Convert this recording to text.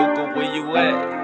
路过无意外。